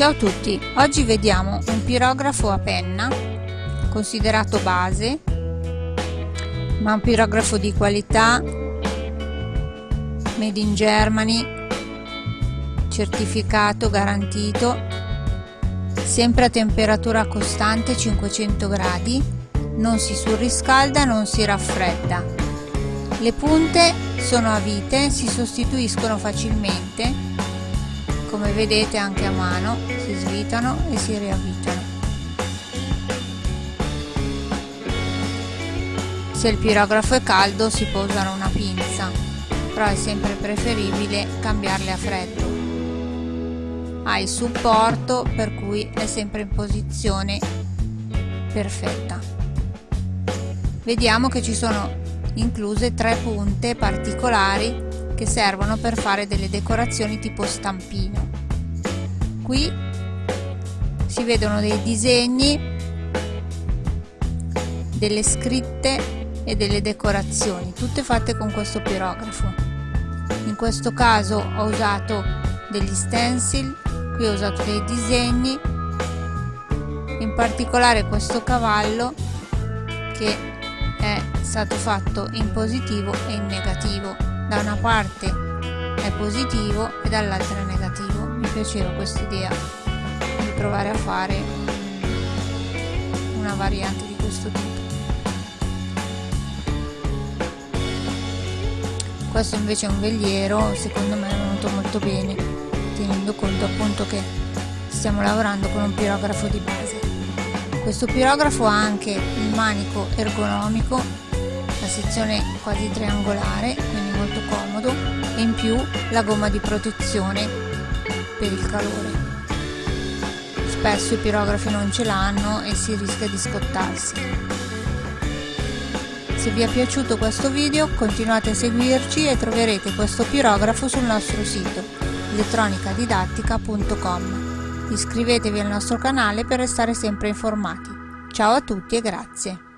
Ciao a tutti, oggi vediamo un pirografo a penna considerato base ma un pirografo di qualità made in Germany certificato garantito sempre a temperatura costante 500 gradi non si surriscalda non si raffredda. Le punte sono a vite si sostituiscono facilmente come vedete anche a mano si svitano e si riavvitano. Se il pirografo è caldo si può usare una pinza però è sempre preferibile cambiarle a freddo. Ha il supporto per cui è sempre in posizione perfetta. Vediamo che ci sono incluse tre punte particolari che servono per fare delle decorazioni tipo stampino qui si vedono dei disegni delle scritte e delle decorazioni tutte fatte con questo pirografo. In questo caso ho usato degli stencil qui ho usato dei disegni in particolare questo cavallo che è stato fatto in positivo e in negativo da una parte è positivo e dall'altra è negativo. Mi piaceva questa idea di provare a fare una variante di questo tipo. Questo invece è un veliero secondo me è venuto molto bene tenendo conto appunto che stiamo lavorando con un pirografo di base. Questo pirografo ha anche il manico ergonomico la sezione quasi triangolare molto comodo e in più la gomma di protezione per il calore. Spesso i pirografi non ce l'hanno e si rischia di scottarsi. Se vi è piaciuto questo video continuate a seguirci e troverete questo pirografo sul nostro sito elettronicadidattica.com. Iscrivetevi al nostro canale per restare sempre informati. Ciao a tutti e grazie!